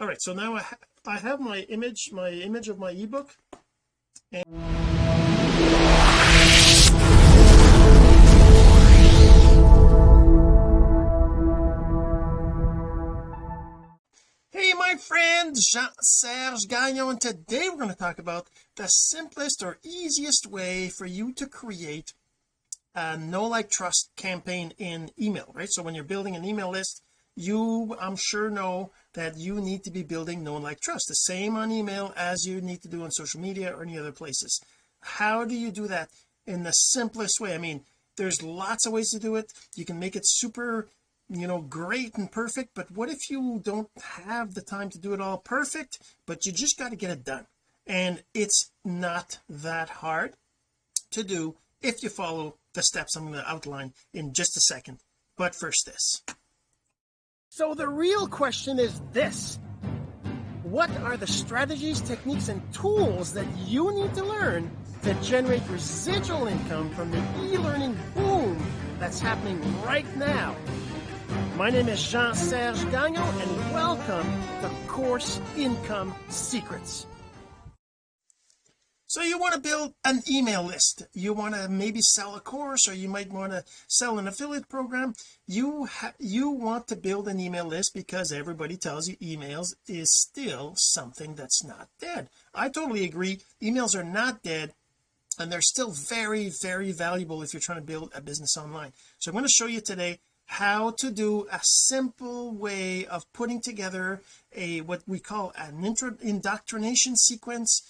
all right so now I, ha I have my image my image of my ebook. And Hey my friend Jean-Serge Gagnon and today we're going to talk about the simplest or easiest way for you to create a know like trust campaign in email right? So when you're building an email list you I'm sure know that you need to be building known like trust. The same on email as you need to do on social media or any other places. How do you do that in the simplest way? I mean there's lots of ways to do it. You can make it super you know great and perfect but what if you don't have the time to do it all perfect but you just got to get it done? And it's not that hard to do if you follow the steps I'm going to outline in just a second. But first this so the real question is this. What are the strategies techniques and tools that you need to learn to generate residual income from the e-learning boom that's happening right now? My name is Jean-Serge Gagnon and welcome to Course Income Secrets so you want to build an email list. You want to maybe sell a course or you might want to sell an affiliate program. You you want to build an email list because everybody tells you emails is still something that's not dead. I totally agree. Emails are not dead and they're still very very valuable if you're trying to build a business online. So I'm going to show you today how to do a simple way of putting together a what we call an intro indoctrination sequence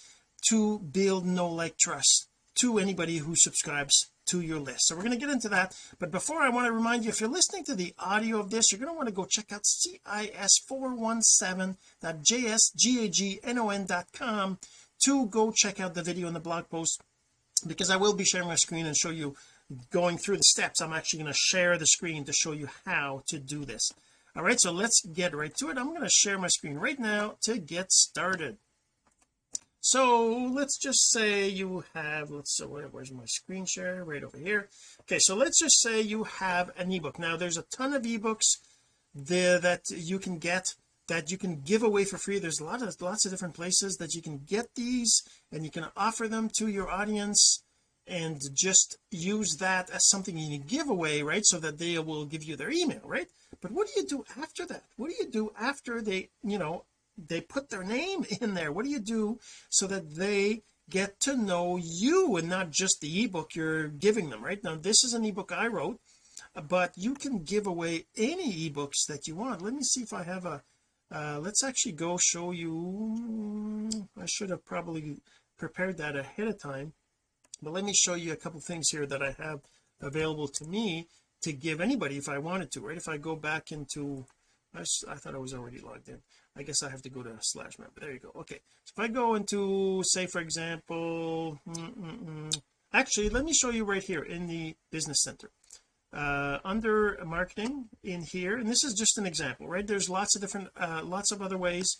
to build know like trust to anybody who subscribes to your list. So we're going to get into that but before I want to remind you if you're listening to the audio of this you're going to want to go check out cis417.jsgagnon.com to go check out the video and the blog post because I will be sharing my screen and show you going through the steps. I'm actually going to share the screen to show you how to do this. All right so let's get right to it. I'm going to share my screen right now to get started so let's just say you have let's so where's my screen share? Right over here. Okay so let's just say you have an ebook. Now there's a ton of ebooks there that you can get that you can give away for free. There's a lot of lots of different places that you can get these and you can offer them to your audience and just use that as something you can give away right so that they will give you their email right? But what do you do after that? What do you do after they you know they put their name in there. What do you do so that they get to know you and not just the ebook you're giving them right? Now this is an ebook I wrote but you can give away any ebooks that you want. Let me see if I have a uh, let's actually go show you I should have probably prepared that ahead of time but let me show you a couple things here that I have available to me to give anybody if I wanted to right? If I go back into I, I thought I was already logged in I guess I have to go to a slash member there you go. Okay. So if I go into say for example mm, mm, mm, actually let me show you right here in the business center. Uh, under marketing in here and this is just an example right? There's lots of different uh, lots of other ways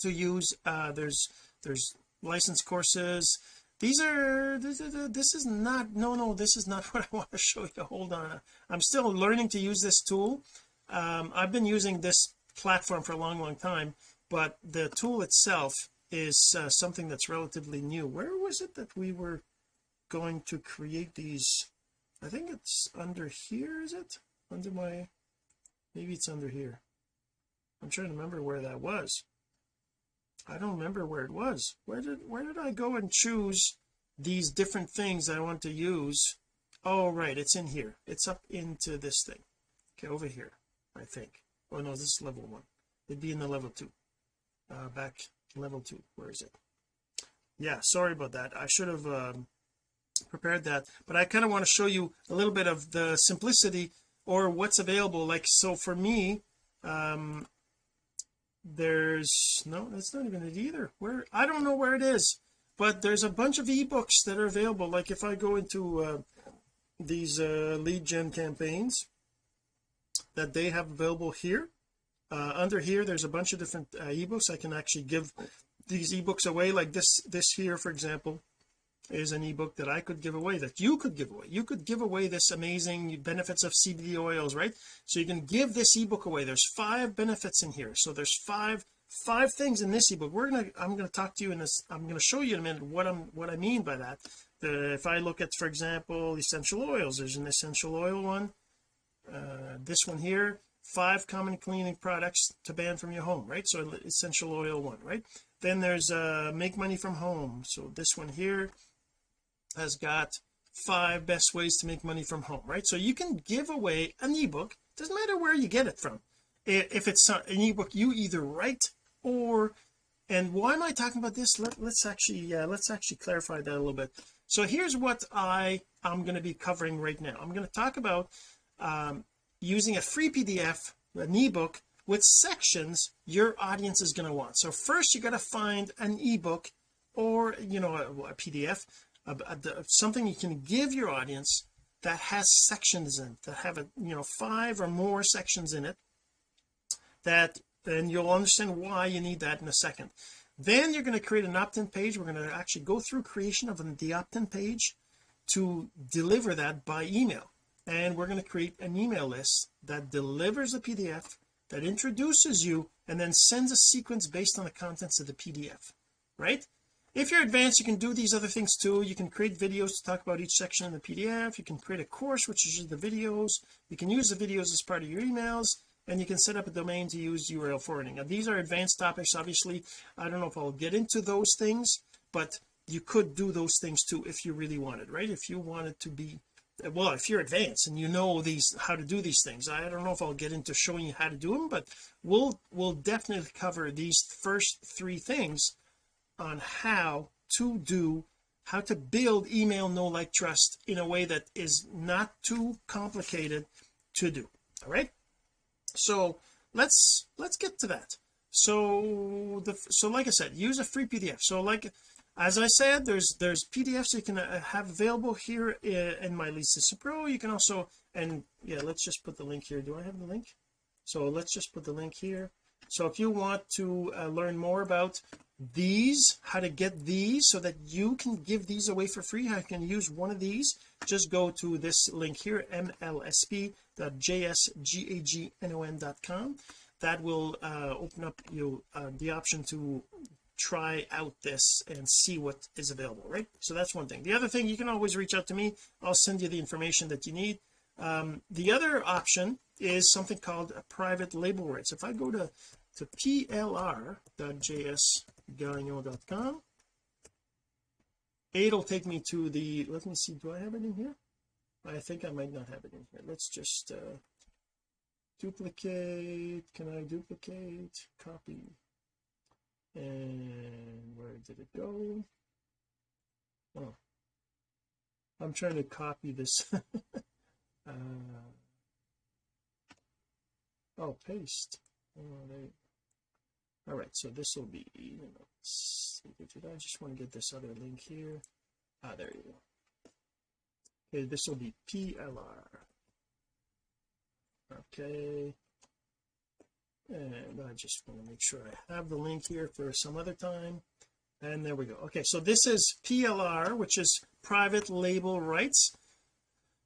to use uh, there's there's license courses. These are this, this is not no no this is not what I want to show you. Hold on. I'm still learning to use this tool. Um, I've been using this platform for a long long time but the tool itself is uh, something that's relatively new. Where was it that we were going to create these? I think it's under here is it? Under my maybe it's under here. I'm trying to remember where that was. I don't remember where it was. Where did where did I go and choose these different things I want to use? Oh right it's in here. It's up into this thing. Okay over here I think oh no this is level one. It'd be in the level two. Uh back level two. Where is it? Yeah sorry about that. I should have um, prepared that. But I kind of want to show you a little bit of the simplicity or what's available. Like so for me um there's no that's not even it either. Where I don't know where it is but there's a bunch of ebooks that are available. Like if I go into uh, these uh, lead gen campaigns that they have available here. Uh, under here there's a bunch of different uh, ebooks. I can actually give these ebooks away. Like this this here for example is an ebook that I could give away that you could give away. You could give away this amazing benefits of CBD oils right? So you can give this ebook away. There's five benefits in here. So there's five five things in this ebook. We're gonna I'm gonna talk to you in this I'm gonna show you in a minute what I'm what I mean by that. If I look at for example essential oils there's an essential oil one uh, this one here five common cleaning products to ban from your home right? So essential oil one right? Then there's uh make money from home. So this one here has got five best ways to make money from home right? So you can give away an ebook doesn't matter where you get it from. If it's an ebook you either write or and why am I talking about this? Let, us actually yeah let's actually clarify that a little bit. So here's what I am going to be covering right now. I'm going to talk about um, using a free PDF an ebook with sections your audience is going to want. So first you got to find an ebook or you know a, a PDF a, a, something you can give your audience that has sections in that have a you know five or more sections in it that then you'll understand why you need that in a second. Then you're going to create an opt-in page. We're going to actually go through creation of the opt-in page to deliver that by email and we're going to create an email list that delivers a PDF that introduces you and then sends a sequence based on the contents of the PDF right? If you're advanced you can do these other things too. You can create videos to talk about each section in the PDF you can create a course which is the videos. You can use the videos as part of your emails and you can set up a domain to use URL forwarding. Now these are advanced topics. Obviously I don't know if I'll get into those things but you could do those things too if you really wanted right? If you wanted to be well if you're advanced and you know these how to do these things I don't know if I'll get into showing you how to do them but we'll we'll definitely cover these first three things on how to do how to build email know like trust in a way that is not too complicated to do. All right? So let's let's get to that. So the so like I said use a free PDF so like as I said there's there's PDFs you can uh, have available here uh, in my Lisa Pro you can also and yeah let's just put the link here. Do I have the link? So let's just put the link here. So if you want to uh, learn more about these how to get these so that you can give these away for free I can use one of these. Just go to this link here mlsp.jsgagnon.com that will uh, open up you uh, the option to try out this and see what is available right? So that's one thing. The other thing you can always reach out to me. I'll send you the information that you need. Um, the other option is something called a private label rights. If I go to to plr.jsgagnon.com it'll take me to the let me see do I have it in here? I think I might not have it in here. Let's just uh duplicate can I duplicate copy and where did it go? Oh I'm trying to copy this. Uh, oh paste. Oh, they, all right so this will be I just want to get this other link here. Ah there you go. Okay this will be PLR okay and I just want to make sure I have the link here for some other time. And there we go. Okay so this is PLR which is private label rights.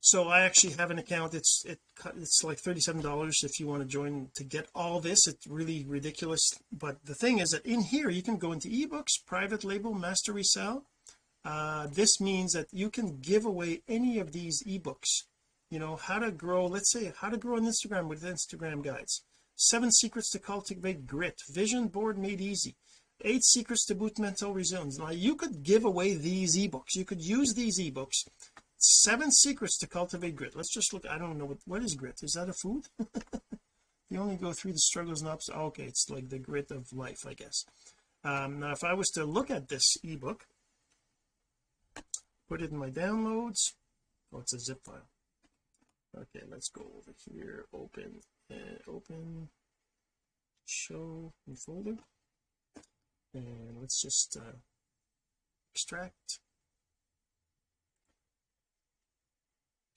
So I actually have an account. It's it it's like $37 if you want to join to get all this. It's really ridiculous. But the thing is that in here you can go into ebooks private label master resell uh, this means that you can give away any of these ebooks. You know how to grow let's say how to grow on Instagram with Instagram guides seven secrets to cultivate grit. Vision board made easy. Eight secrets to boot mental resilience. Now you could give away these ebooks. You could use these ebooks. Seven secrets to cultivate grit. Let's just look I don't know what what is grit? Is that a food? You only go through the struggles and ups oh, okay it's like the grit of life I guess. Um now if I was to look at this ebook put it in my downloads. Oh it's a zip file. Okay let's go over here open and open show in folder. And let's just uh, extract.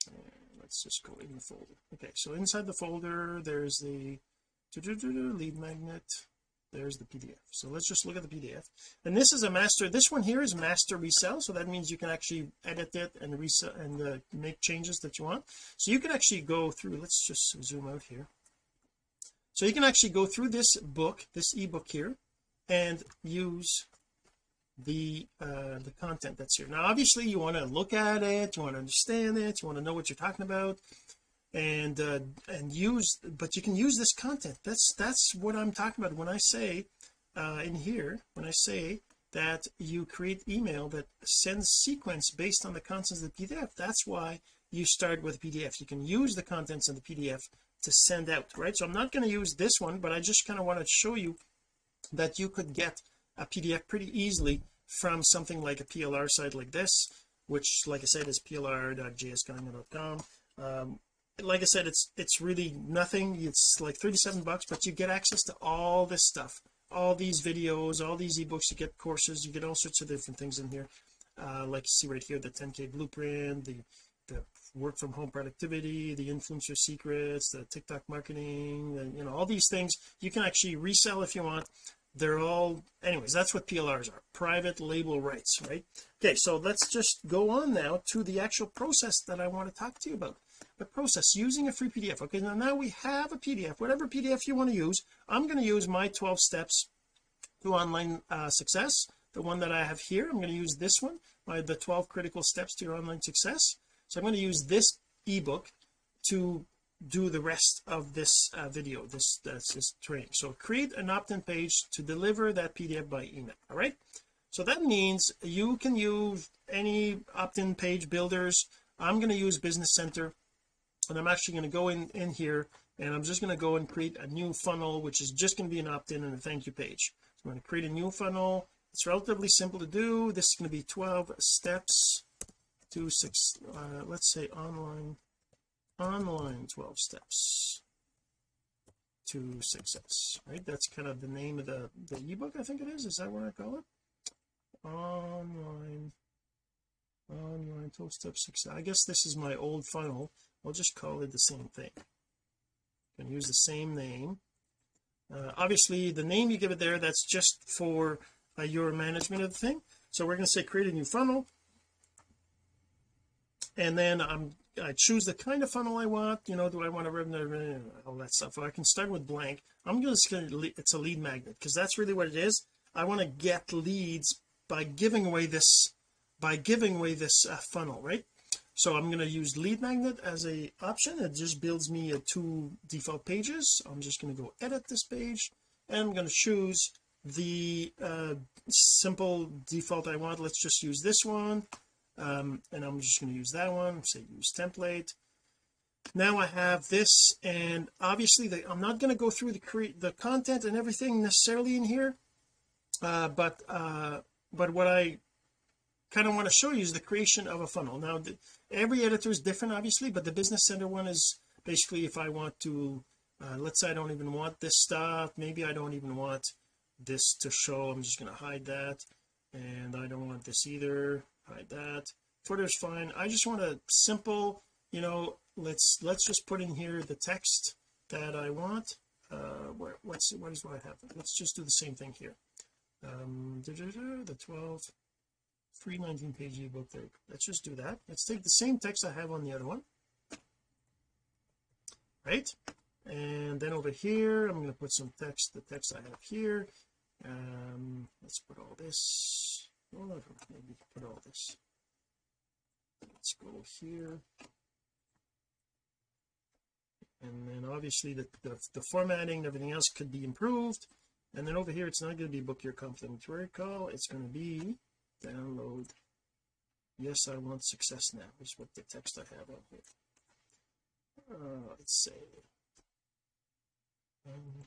And let's just go in the folder. Okay so inside the folder there's the lead magnet. There's the PDF so let's just look at the PDF and this is a master this one here is master resell so that means you can actually edit it and resell and uh, make changes that you want. So you can actually go through let's just zoom out here so you can actually go through this book this ebook here and use the uh the content that's here. Now obviously you want to look at it you want to understand it you want to know what you're talking about and uh and use but you can use this content. That's that's what I'm talking about when I say uh in here when I say that you create email that sends sequence based on the contents of the PDF that's why you start with PDF you can use the contents of the PDF to send out right? So I'm not going to use this one but I just kind of want to show you that you could get a PDF pretty easily from something like a PLR site like this which like I said is plr.jsgagnon.com um, like I said it's it's really nothing. It's like 37 bucks but you get access to all this stuff. All these videos all these ebooks you get courses you get all sorts of different things in here. Uh, like you see right here the 10k blueprint the work from home productivity the influencer secrets the TikTok marketing and you know all these things you can actually resell if you want. They're all anyways that's what PLRs are private label rights right? Okay so let's just go on now to the actual process that I want to talk to you about. The process using a free PDF okay now, now we have a PDF whatever PDF you want to use I'm going to use my 12 steps to online uh, success. The one that I have here I'm going to use this one my the 12 critical steps to your online success so I'm going to use this ebook to do the rest of this uh, video this that's this training. So create an opt-in page to deliver that PDF by email all right? So that means you can use any opt-in page builders. I'm going to use business center and I'm actually going to go in in here and I'm just going to go and create a new funnel which is just going to be an opt-in and a thank you page. So I'm going to create a new funnel. It's relatively simple to do. This is going to be 12 steps to six uh, let's say online online 12 steps. To success right? That's kind of the name of the the ebook I think it is. Is that what I call it? Online online 12 steps success I guess this is my old funnel. I'll just call it the same thing. You can use the same name. Uh, obviously the name you give it there that's just for uh, your management of the thing. So we're going to say create a new funnel and then I'm I choose the kind of funnel I want you know do I want to revenue all that stuff. I can start with blank. I'm just going to it's a lead magnet because that's really what it is. I want to get leads by giving away this by giving away this uh, funnel right? So I'm going to use lead magnet as a option. It just builds me a two default pages. I'm just going to go edit this page and I'm going to choose the uh, simple default I want. Let's just use this one um, and I'm just going to use that one say use template. Now I have this and obviously I'm not going to go through the create the content and everything necessarily in here uh, but uh, but what I kind of want to show you is the creation of a funnel. Now the, every editor is different obviously but the business center one is basically if I want to uh, let's say I don't even want this stuff maybe I don't even want this to show I'm just going to hide that and I don't want this either hide that. Footer's fine. I just want a simple you know let's let's just put in here the text that I want. Uh where what's what is what I have? Let's just do the same thing here. Um the 12 free 19 page ebook there. Let's just do that. Let's take the same text I have on the other one. Right? And then over here I'm going to put some text the text I have here. Um let's put all this well maybe put all this let's go here. And then obviously the, the, the formatting and everything else could be improved. And then over here it's not going to be book your complimentary call it's going to be download yes I want success now is what the text I have on here. Uh, let's say um,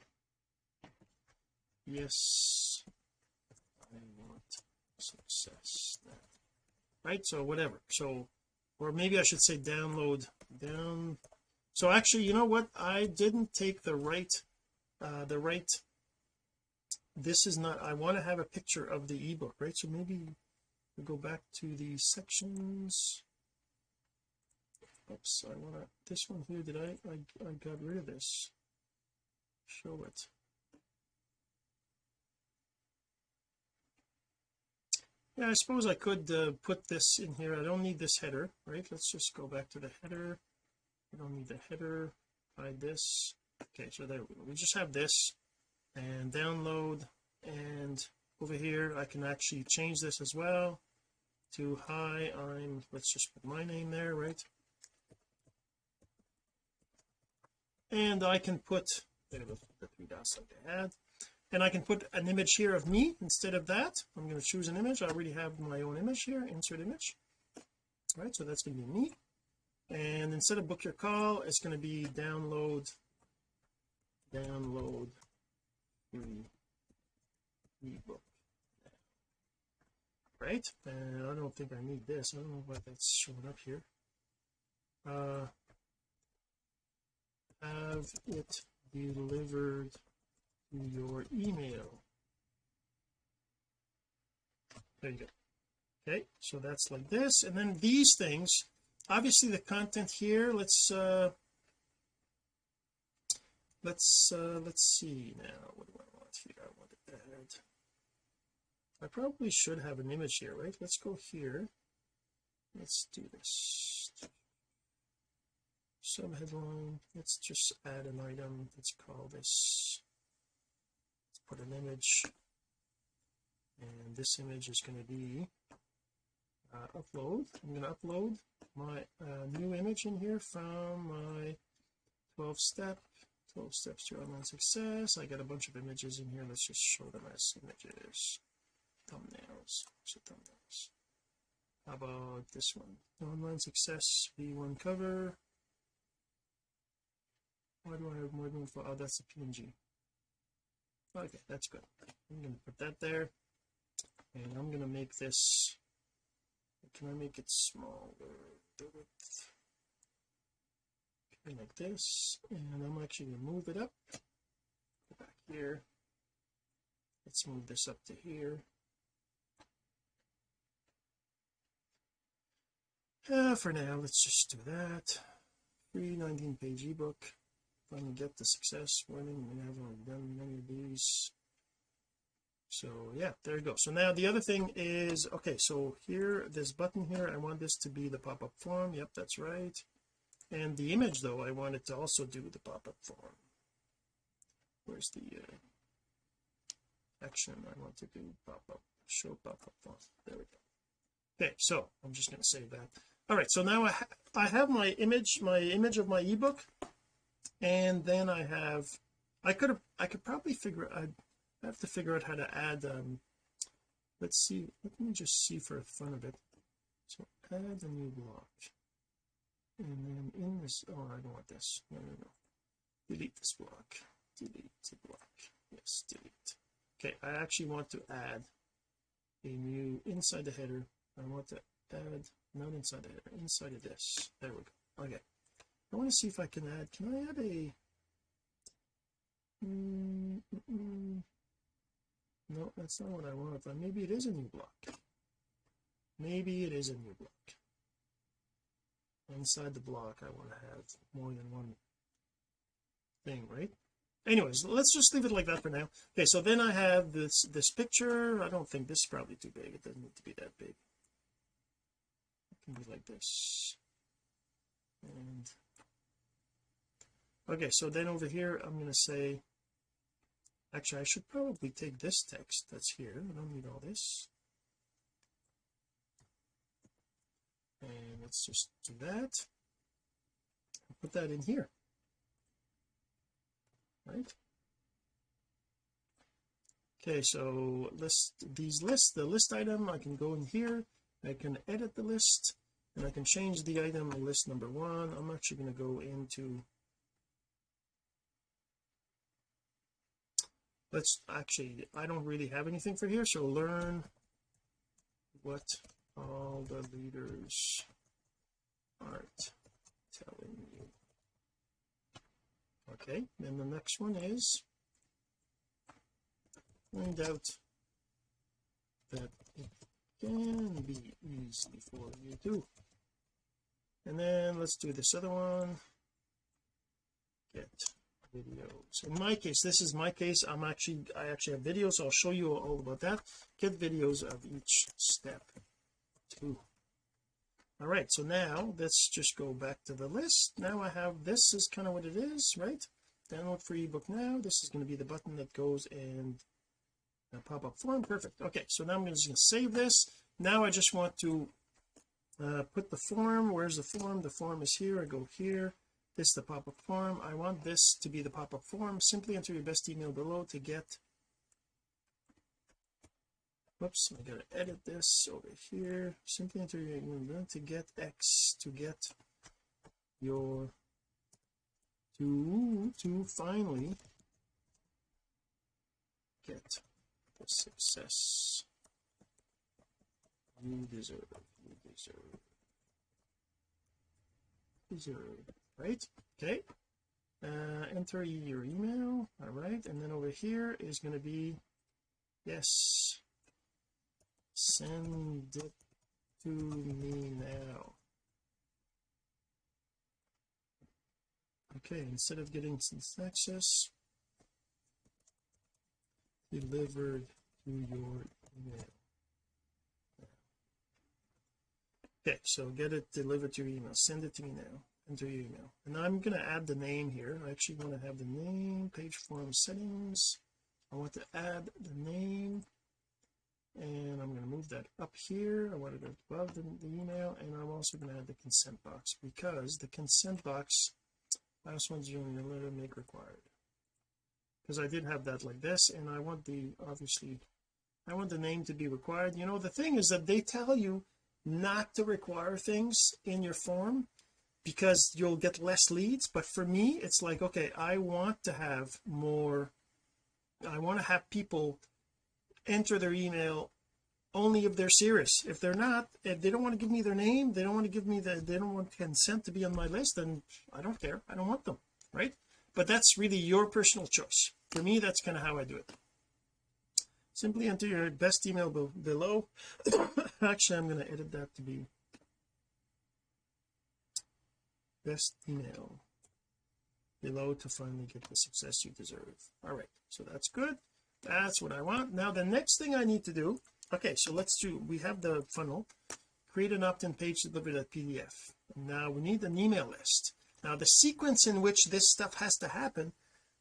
yes I want success right? So whatever. So or maybe I should say download down so actually you know what? I didn't take the right uh the right this is not I want to have a picture of the ebook right? So maybe we go back to the sections. Oops I want to this one here did I, I I got rid of this? Show it yeah I suppose I could uh, put this in here. I don't need this header right? Let's just go back to the header. I don't need the header hide this. Okay so there we we just have this and download. And over here I can actually change this as well to hi I'm let's just put my name there right? And I can put there the, the three dots like I had and I can put an image here of me instead of that. I'm going to choose an image. I already have my own image here insert image. All right so that's going to be me. And instead of book your call. It's going to be download download free ebook. Right? And I don't think I need this. I don't know why that's showing up here. Uh have it delivered to your email. There you go. Okay so that's like this. And then these things obviously the content here let's uh let's uh let's see now. What do I want? Here I want to add I probably should have an image here right? Let's go here. Let's do this. Some subheadline let's just add an item let's call this put an image. And this image is going to be uh, upload. I'm going to upload my uh, new image in here from my 12 step 12 steps to online success. I got a bunch of images in here. Let's just show them as images. Thumbnails. So thumbnails. How about this one? Online success v1 cover. Why do I have more than four? Oh, that's a PNG okay that's good. I'm to put that there. And I'm to make this can I make it smaller? Okay, like this. And I'm actually to move it up. Go back here. Let's move this up to here. Uh, for now let's just do that. Free 19 page ebook finally get the success warning we haven't done many of these. So yeah there you go. So now the other thing is okay so here this button here I want this to be the pop-up form. Yep that's right. And the image though I want it to also do the pop-up form. Where's the uh, action? I want to do pop-up show pop-up form. There we go. Okay so I'm just going to save that. All right so now I, ha I have my image my image of my ebook and then I have I could have I could probably figure I'd have to figure out how to add um let's see let me just see for the fun of it. So add a new block. And then in this oh I don't want this. No no no. Delete this block. Delete the block. Yes delete. Okay I actually want to add a new inside the header. I want to add not inside the header inside of this. There we go. Okay I want to see if I can add can I add a mm, mm, no that's not what I want but maybe it is a new block. Maybe it is a new block. Inside the block I want to have more than one thing right? Anyways let's just leave it like that for now. Okay so then I have this this picture. I don't think this is probably too big. It doesn't need to be that big. It can be like this. And okay so then over here I'm going to say actually I should probably take this text that's here. I don't need all this. And let's just do that. Put that in here. Right? Okay so list these lists the list item I can go in here. I can edit the list and I can change the item list number one. I'm actually going to go into let's actually I don't really have anything for here so learn what all the leaders aren't telling you. Okay then the next one is find out that it can be easy for you too and then let's do this other one. Get videos. In my case this is my case. I'm actually I actually have videos. I'll show you all about that. Get videos of each step too. All right so now let's just go back to the list. Now I have this is kind of what it is right? Download free ebook now. This is going to be the button that goes and uh, pop-up form. Perfect. Okay so now I'm just going to save this. Now I just want to uh, put the form. Where's the form? The form is here. I go here this is the pop-up form. I want this to be the pop-up form. Simply enter your best email below to get whoops I gotta edit this over here. Simply enter your email to get X to get your to to finally get the success. You deserve you deserve deserve right? Okay. Uh enter your email. All right. And then over here is going to be yes. Send it to me now. Okay. Instead of getting access delivered to your email. Okay. So get it delivered to your email. Send it to me now enter your email. And I'm going to add the name here. I actually want to have the name page form settings. I want to add the name. And I'm going to move that up here. I want it above the, the email. And I'm also going to add the consent box because the consent box last one's your letter make required. Because I did have that like this and I want the obviously I want the name to be required. You know the thing is that they tell you not to require things in your form because you'll get less leads but for me it's like okay I want to have more I want to have people enter their email only if they're serious. If they're not if they don't want to give me their name they don't want to give me the they don't want consent to be on my list then I don't care. I don't want them right? But that's really your personal choice. For me that's kind of how I do it. Simply enter your best email below. Actually I'm going to edit that to be best email below to finally get the success you deserve. All right so that's good. That's what I want. Now the next thing I need to do okay so let's do we have the funnel. Create an opt-in page deliver that PDF now we need an email list. Now the sequence in which this stuff has to happen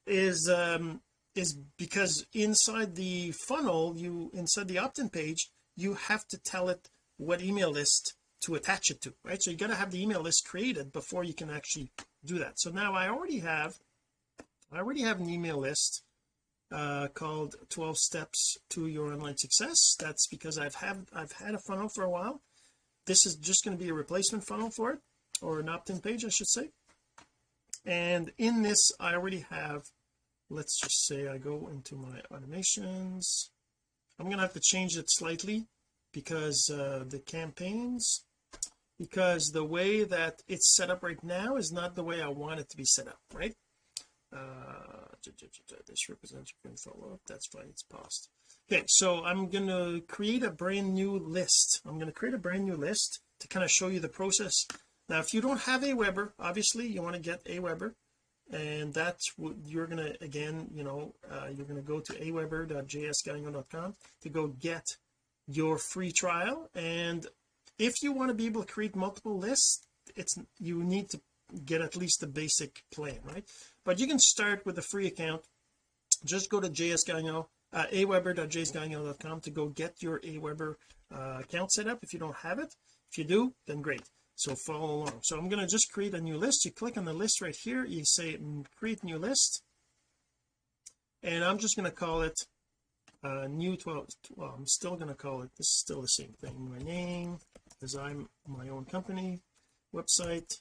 is um is because inside the funnel you inside the opt-in page you have to tell it what email list to attach it to right? So you got to have the email list created before you can actually do that. So now I already have I already have an email list uh, called 12 steps to your online success. That's because I've had I've had a funnel for a while. This is just going to be a replacement funnel for it or an opt-in page I should say. And in this I already have let's just say I go into my automations. I'm gonna have to change it slightly because uh, the campaigns because the way that it's set up right now is not the way I want it to be set up right? Uh this represents your follow up. That's fine. It's paused. Okay so I'm to create a brand new list. I'm to create a brand new list to kind of show you the process. Now if you don't have Aweber obviously you want to get Aweber and that's what you're to again you know uh, you're to go to aweber.jsgagnon.com to go get your free trial and if you want to be able to create multiple lists it's you need to get at least the basic plan right? But you can start with a free account. Just go to jsgagnon uh, aweber.jsgagnon.com to go get your aweber uh, account set up. If you don't have it if you do then great. So follow along. So I'm going to just create a new list. You click on the list right here. You say mm, create new list. And I'm just going to call it uh, new 12 well I'm still going to call it this is still the same thing my name I'm my own company website.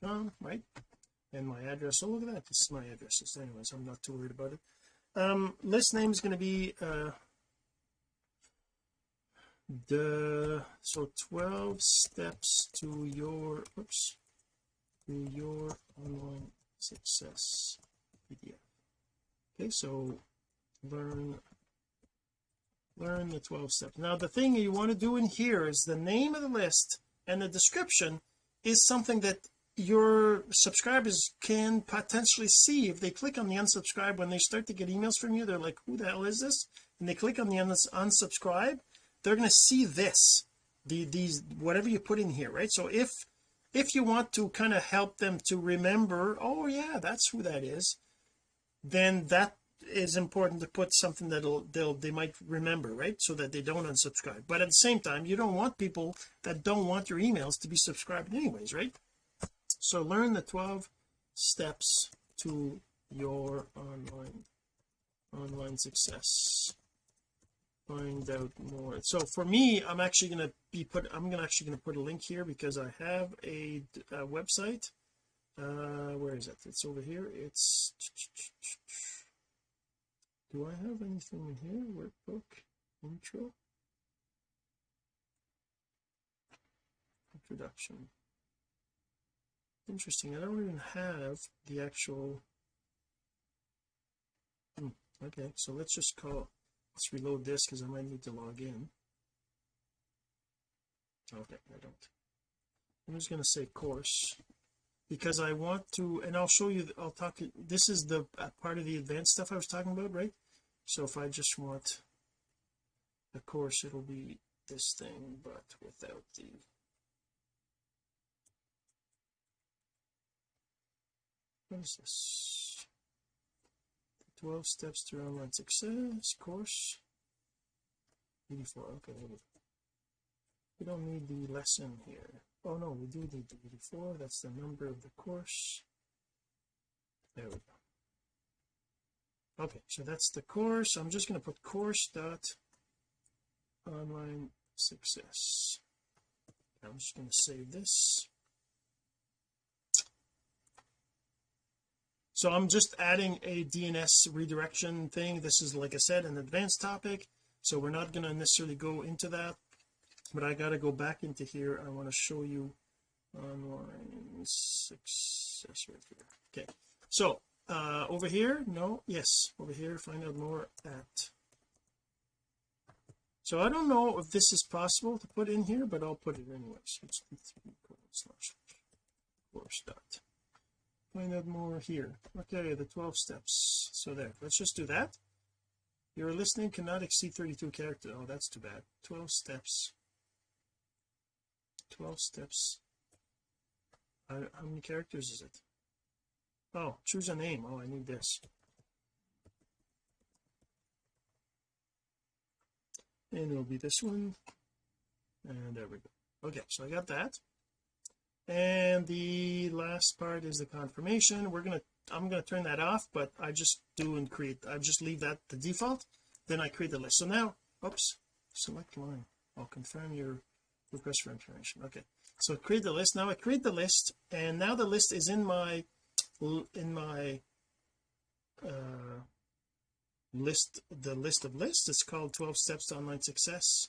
Com right? And my address. Oh look at that. This is my address. So anyways I'm not too worried about it. Um list name is going to be uh the so 12 steps to your oops to your online success PDF okay so learn learn the 12 steps now the thing you want to do in here is the name of the list and the description is something that your subscribers can potentially see. If they click on the unsubscribe when they start to get emails from you they're like who the hell is this? And they click on the unsubscribe they're going to see this the these whatever you put in here right? So if if you want to kind of help them to remember oh yeah that's who that is then that is important to put something that'll they'll they might remember right? So that they don't unsubscribe. But at the same time you don't want people that don't want your emails to be subscribed anyways right? So learn the 12 steps to your online online success. Find out more. So for me I'm actually going to be put I'm to actually going to put a link here because I have a, a website. Uh where is it? It's over here. It's do I have anything in here? Workbook? Intro? Introduction. Interesting. I don't even have the actual hmm, okay. So let's just call let's reload this because I might need to log in. Okay I don't. I'm just going to say course because I want to and I'll show you I'll talk this is the uh, part of the advanced stuff I was talking about right? So if I just want a course it'll be this thing but without the what is this 12 steps to online success course. 84 okay we don't need the lesson here oh no we do need 84 that's the number of the course. There we go. Okay so that's the course. I'm just going to put course dot online success. I'm just going to save this. So I'm just adding a DNS redirection thing. This is like I said an advanced topic so we're not going to necessarily go into that but I got to go back into here. I want to show you online success right here. Okay. So uh over here? No? Yes. Over here. Find out more at. So I don't know if this is possible to put in here but I'll put it anyways. Course dot. Find out more here. Okay the 12 steps. So there. Let's just do that. Your listening cannot exceed 32 characters oh that's too bad. 12 steps 12 steps. How, how many characters is it? Oh choose a name. Oh I need this. And it'll be this one. And there we go. Okay so I got that. And the last part is the confirmation. We're gonna I'm to turn that off but I just do and create I just leave that the default. Then I create the list. So now oops select line. I'll confirm your request for information. Okay. So create the list. Now I create the list and now the list is in my in my uh list the list of lists. It's called 12 steps to online success.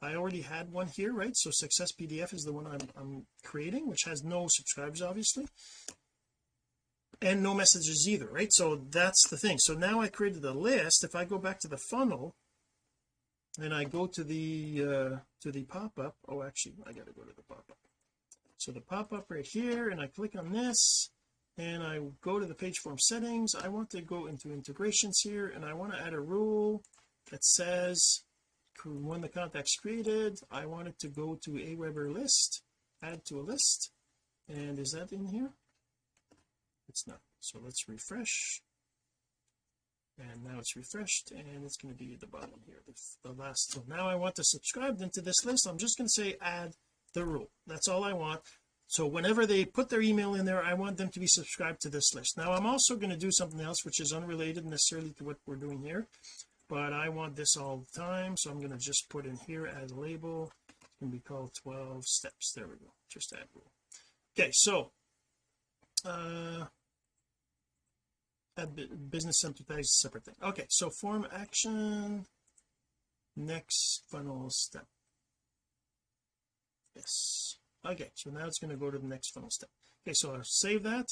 I already had one here right? So success PDF is the one I'm, I'm creating which has no subscribers obviously and no messages either right? So that's the thing. So now I created a list. If I go back to the funnel and I go to the uh to the pop-up. Oh actually I gotta go to the pop-up. So the pop-up right here and I click on this and I go to the page form settings. I want to go into integrations here and I want to add a rule that says when the contact's created I want it to go to Aweber list add to a list. And is that in here? It's not. So let's refresh and now it's refreshed and it's going to be at the bottom here the, the last so now I want to subscribe them to this list. I'm just going to say add the rule. That's all I want. So whenever they put their email in there I want them to be subscribed to this list. Now I'm also going to do something else which is unrelated necessarily to what we're doing here but I want this all the time so I'm going to just put in here as a label. It's going to be called 12 steps. There we go. Just add rule. Okay so uh business center is a separate thing. Okay so form action next funnel step. Yes. Okay so now it's going to go to the next funnel step. Okay so I'll save that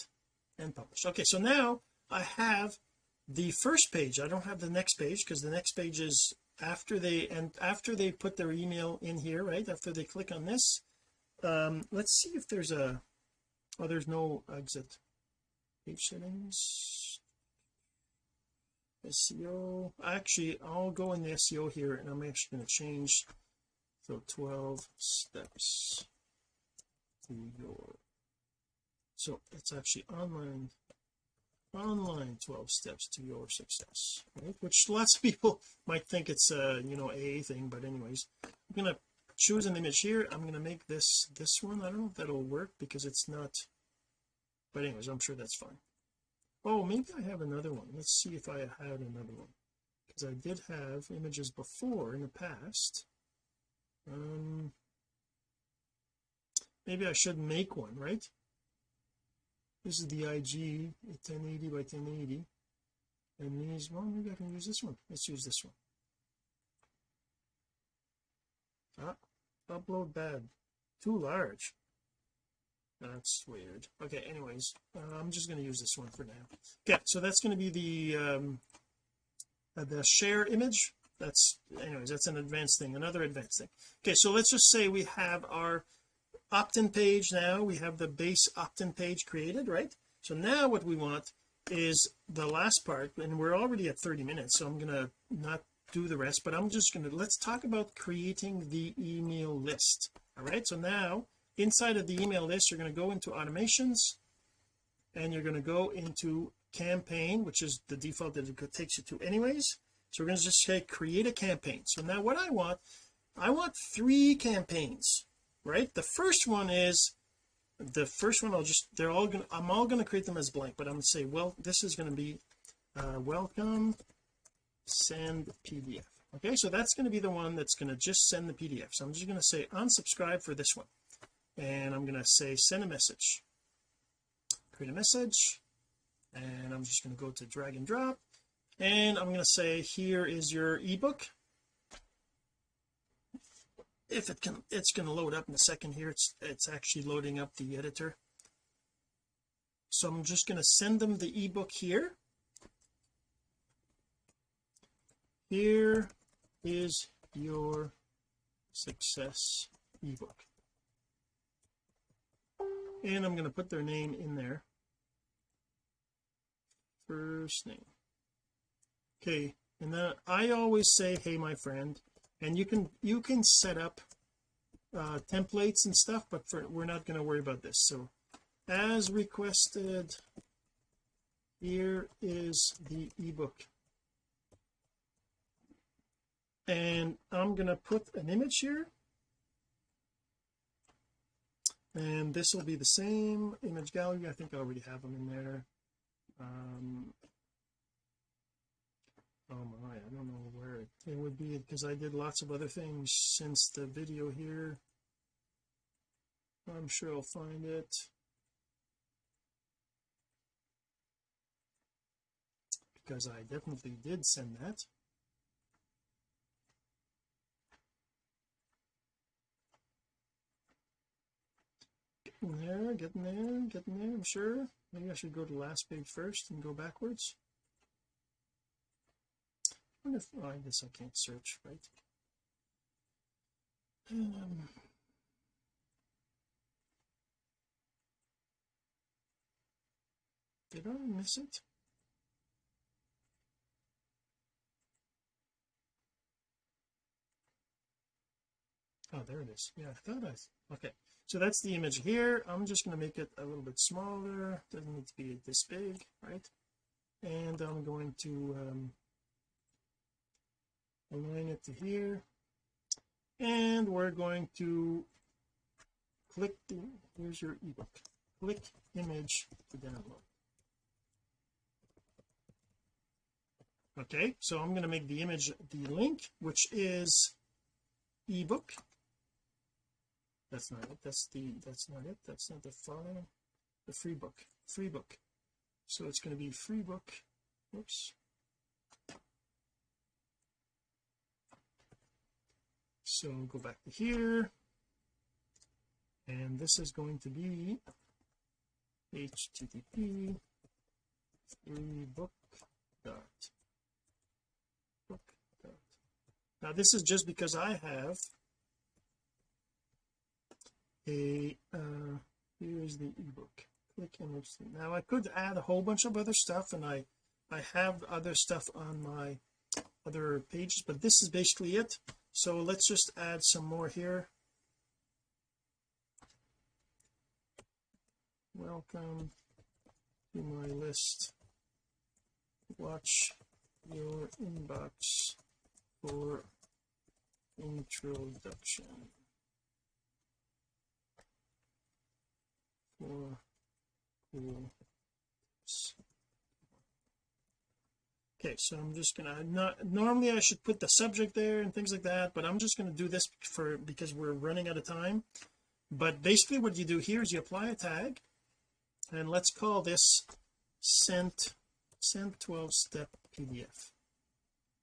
and publish. Okay so now I have the first page. I don't have the next page because the next page is after they and after they put their email in here right after they click on this um let's see if there's a oh there's no exit. Page settings SEO actually I'll go in the SEO here and I'm actually going to change so 12 steps to your so it's actually online online 12 steps to your success right? Which lots of people might think it's a you know a thing but anyways I'm gonna choose an image here. I'm gonna make this this one. I don't know if that'll work because it's not but anyways I'm sure that's fine oh maybe I have another one. Let's see if I had another one. Because I did have images before in the past. Um maybe I should make one right? This is the IG 1080 by 1080 and these well maybe I can use this one. Let's use this one. Ah upload bad. Too large that's weird. Okay anyways uh, I'm just going to use this one for now. Okay so that's going to be the um uh, the share image. That's anyways that's an advanced thing another advanced thing. Okay so let's just say we have our opt-in page now. We have the base opt-in page created right? So now what we want is the last part and we're already at 30 minutes so I'm gonna not do the rest but I'm just gonna let's talk about creating the email list. All right so now inside of the email list you're going to go into automations and you're going to go into campaign which is the default that it takes you to anyways. So we're going to just say create a campaign. So now what I want I want three campaigns right? The first one is the first one I'll just they're all gonna I'm all going to create them as blank but I'm going to say well this is going to be uh, welcome send PDF okay so that's going to be the one that's going to just send the PDF so I'm just going to say unsubscribe for this one and I'm going to say send a message. Create a message and I'm just going to go to drag and drop. And I'm going to say here is your ebook. If it can it's going to load up in a second here. It's it's actually loading up the editor. So I'm just going to send them the ebook here. Here is your success ebook and I'm going to put their name in there. First name. Okay and then I always say hey my friend and you can you can set up uh templates and stuff but for we're not going to worry about this. So as requested here is the ebook. And I'm going to put an image here and this will be the same image gallery. I think I already have them in there. Um oh my I don't know where it, would be because I did lots of other things since the video here. I'm sure I'll find it. Because I definitely did send that getting there getting there getting there I'm sure. Maybe I should go to last page first and go backwards. I wonder if oh, I guess I can't search right? Um, did I miss it oh there it is. Yeah I thought I okay so that's the image here. I'm just going to make it a little bit smaller. Doesn't need to be this big right? And I'm going to um, align it to here. And we're going to click the here's your ebook. Click image to download. Okay so I'm going to make the image the link which is ebook that's not it. That's the that's not it. That's not the file. The free book. Free book. So it's going to be free book. Oops. So go back to here. And this is going to be http free book dot. Book dot. Now this is just because I have a uh here's the ebook. Click image now I could add a whole bunch of other stuff and I I have other stuff on my other pages but this is basically it. So let's just add some more here. Welcome to my list. Watch your inbox for introduction cool tips okay so I'm just gonna not normally I should put the subject there and things like that but I'm just to do this for because we're running out of time. But basically what you do here is you apply a tag and let's call this sent sent 12 step PDF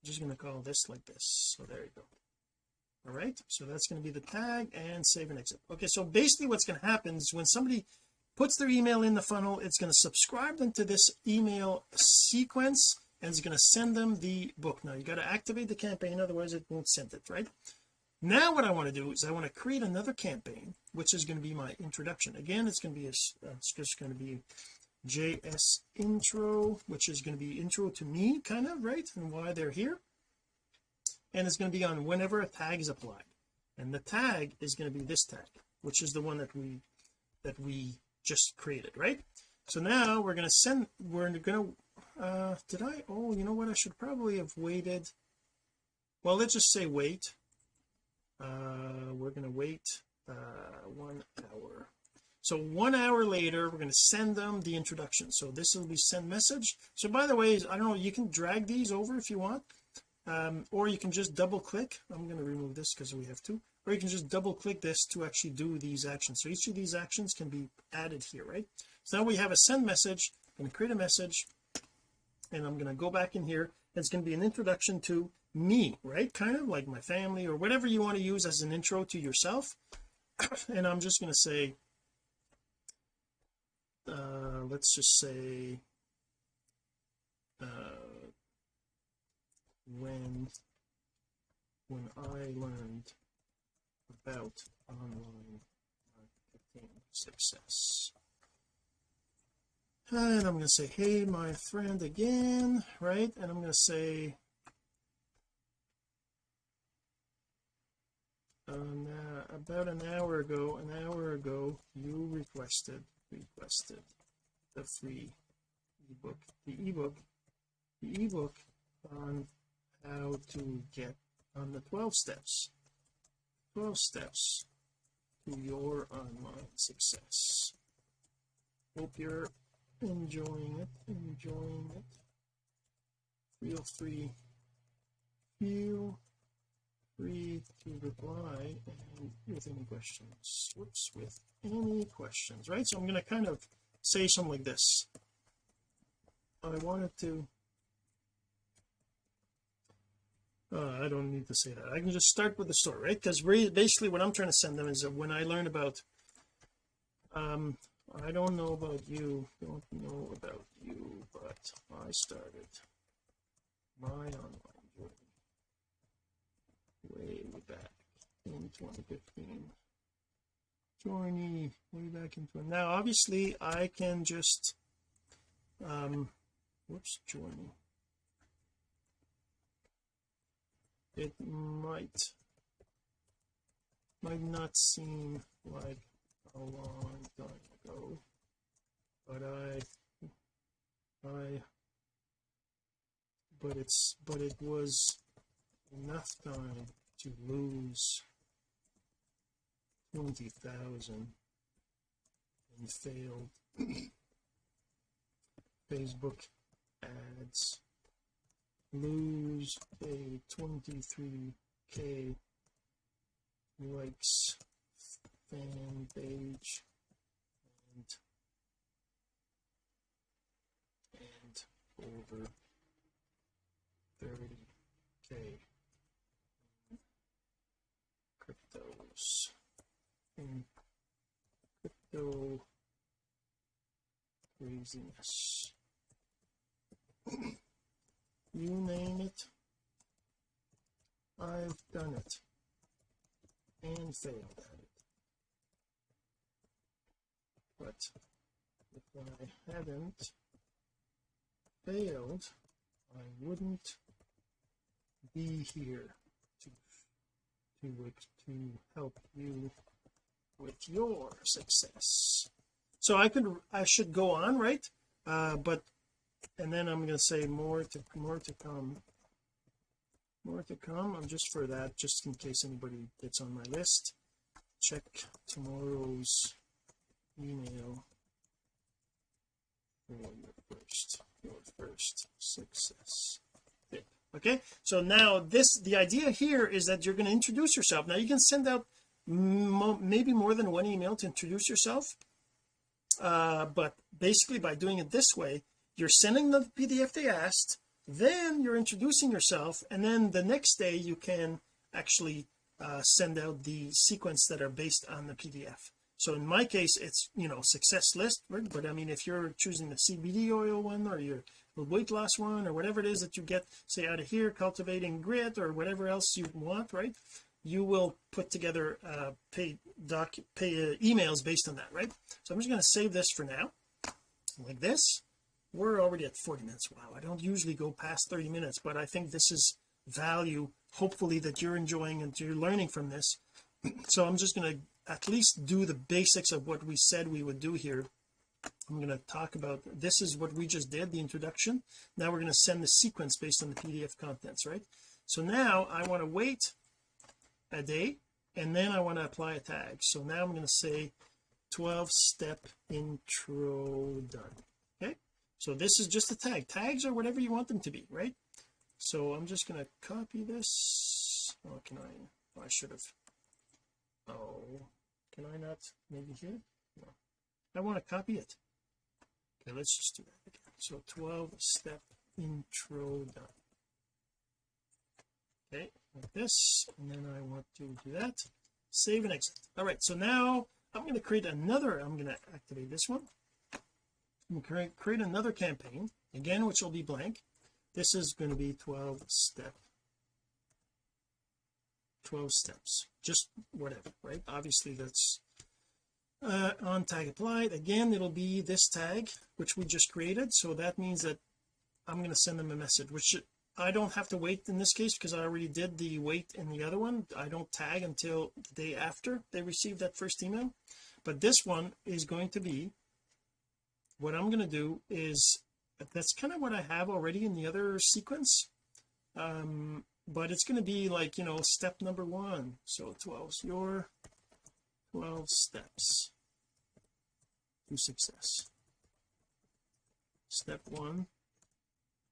I'm just going to call this like this. So there you go. All right so that's going to be the tag and save and exit. Okay so basically what's going to happen is when somebody puts their email in the funnel. It's going to subscribe them to this email sequence and it's going to send them the book. Now you got to activate the campaign otherwise it won't send it right? Now what I want to do is I want to create another campaign which is going to be my introduction. Again it's going to be a, uh, it's just going to be JS intro which is going to be intro to me kind of right and why they're here. And it's going to be on whenever a tag is applied. And the tag is going to be this tag which is the one that we that we just created right? So now we're going to send we're going to uh did I oh you know what I should probably have waited. Well let's just say wait. Uh we're going to wait uh one hour. So one hour later we're going to send them the introduction. So this will be send message. So by the way I don't know you can drag these over if you want. Um, or you can just double click. I'm going to remove this because we have to or you can just double click this to actually do these actions. So each of these actions can be added here right? So now we have a send message I'm going to create a message and I'm going to go back in here it's going to be an introduction to me right? Kind of like my family or whatever you want to use as an intro to yourself. And I'm just going to say uh let's just say uh when when I learned about online marketing success. And I'm going to say hey my friend again right? And I'm going to say um, uh, about an hour ago an hour ago you requested requested the free ebook the ebook the ebook on how to get on the 12 steps 12 steps to your online success. Hope you're enjoying it enjoying it. Feel free feel free to reply and with any questions whoops with any questions right? So I'm going to kind of say something like this. I wanted to uh, I don't need to say that. I can just start with the story right? Because basically what I'm trying to send them is that when I learn about um I don't know about you don't know about you but I started my online journey way back in 2015 journey way back into it now obviously I can just um whoops journey it might might not seem like a long time ago but I I but it's but it was enough time to lose 20,000 in failed Facebook ads lose a 23k likes fan page and and over 30k cryptos. In crypto craziness you name it I've done it. And failed at it. But if I hadn't failed I wouldn't be here to to to help you with your success. So I could I should go on right? Uh but and then I'm going to say more to more to come. More to come I'm just for that just in case anybody gets on my list. Check tomorrow's email. For your first. Your first. Success. Okay? So now this the idea here is that you're going to introduce yourself. Now you can send out mo maybe more than one email to introduce yourself uh, but basically by doing it this way you're sending the PDF they asked then you're introducing yourself and then the next day you can actually uh, send out the sequence that are based on the PDF so in my case it's you know success list right? but I mean if you're choosing the CBD oil one or your weight loss one or whatever it is that you get say out of here cultivating grit or whatever else you want right? You will put together uh pay doc pay uh, emails based on that right? So I'm just going to save this for now like this we're already at 40 minutes. Wow I don't usually go past 30 minutes but I think this is value hopefully that you're enjoying and you're learning from this. So I'm just going to at least do the basics of what we said we would do here. I'm going to talk about this is what we just did the introduction. Now we're going to send the sequence based on the PDF contents right? So now I want to wait a day and then I want to apply a tag. So now I'm going to say 12 step intro done so this is just a tag. Tags are whatever you want them to be right? So I'm just going to copy this. Oh can I? Oh, I should have. Oh can I not? Maybe here? No. I want to copy it. Okay let's just do that again. So 12 step intro done. Okay like this and then I want to do that. Save and exit. All right so now I'm going to create another I'm going to activate this one create, create another campaign again which will be blank. This is going to be 12 step. 12 steps just whatever right? Obviously that's uh, on tag applied. Again it'll be this tag which we just created. So that means that I'm going to send them a message which I don't have to wait in this case because I already did the wait in the other one. I don't tag until the day after they receive that first email. But this one is going to be what I'm going to do is that's kind of what I have already in the other sequence. Um but it's going to be like you know step number one. So 12 your 12 steps to success. Step one.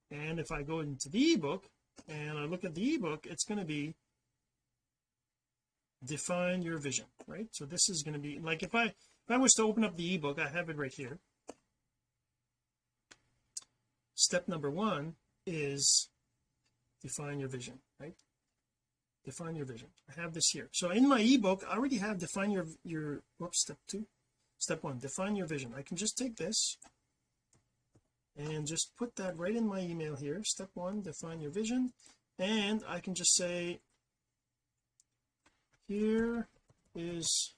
And if I go into the ebook and I look at the ebook it's going to be define your vision right? So this is going to be like if I if I was to open up the ebook I have it right here step number one is define your vision right? Define your vision. I have this here. So in my ebook I already have define your your whoops step two. Step one define your vision. I can just take this and just put that right in my email here. Step one define your vision. And I can just say here is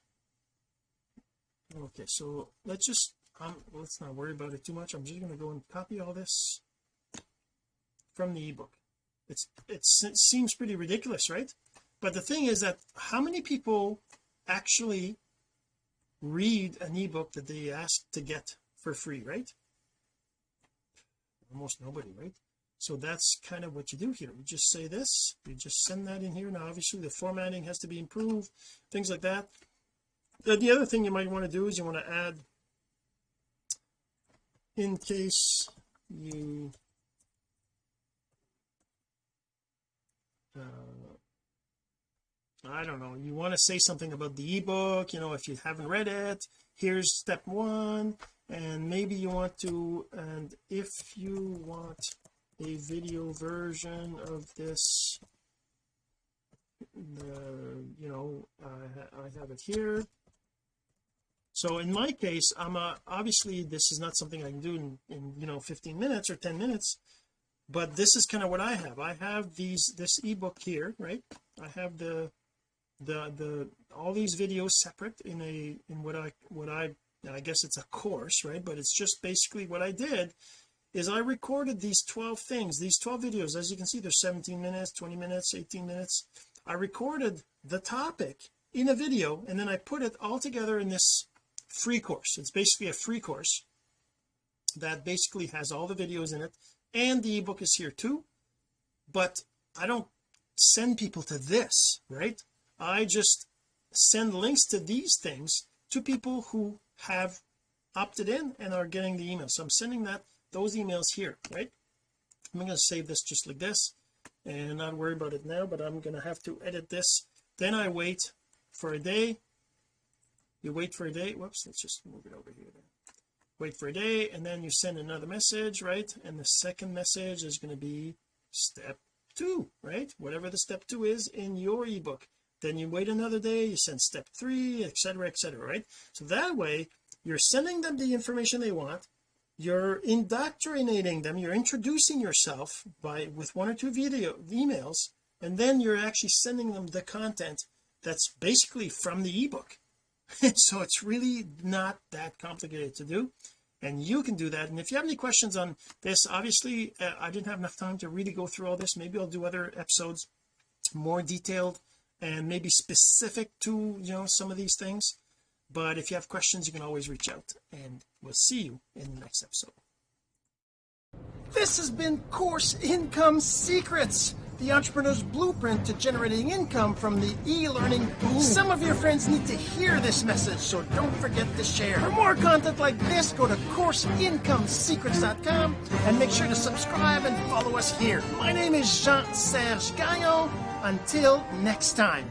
okay so let's just um, let's not worry about it too much. I'm just going to go and copy all this from the ebook. It's it seems pretty ridiculous right? But the thing is that how many people actually read an ebook that they ask to get for free right? Almost nobody right? So that's kind of what you do here. You just say this you just send that in here. Now obviously the formatting has to be improved things like that. The other thing you might want to do is you want to add in case you uh, I don't know you want to say something about the ebook you know if you haven't read it here's step one and maybe you want to and if you want a video version of this you know I, I have it here so in my case I'm a, obviously this is not something I can do in, in you know 15 minutes or 10 minutes but this is kind of what I have. I have these this ebook here right? I have the the the all these videos separate in a in what I what I I guess it's a course right? But it's just basically what I did is I recorded these 12 things these 12 videos. As you can see they're 17 minutes 20 minutes 18 minutes. I recorded the topic in a video and then I put it all together in this free course. It's basically a free course that basically has all the videos in it and the ebook is here too. But I don't send people to this right? I just send links to these things to people who have opted in and are getting the email. So I'm sending that those emails here right? I'm going to save this just like this and not worry about it now but I'm going to have to edit this. Then I wait for a day you wait for a day whoops let's just move it over here then. Wait for a day and then you send another message right? And the second message is going to be step two right? Whatever the step two is in your ebook. Then you wait another day you send step three etc etc right? So that way you're sending them the information they want you're indoctrinating them you're introducing yourself by with one or two video emails and then you're actually sending them the content that's basically from the ebook so it's really not that complicated to do and you can do that. And if you have any questions on this obviously uh, I didn't have enough time to really go through all this. Maybe I'll do other episodes more detailed and maybe specific to you know some of these things. But if you have questions you can always reach out and we'll see you in the next episode. This has been course income secrets the entrepreneur's blueprint to generating income from the e-learning boom. Some of your friends need to hear this message so don't forget to share. For more content like this go to courseincomesecrets.com and make sure to subscribe and follow us here. My name is Jean-Serge Gagnon. Until next time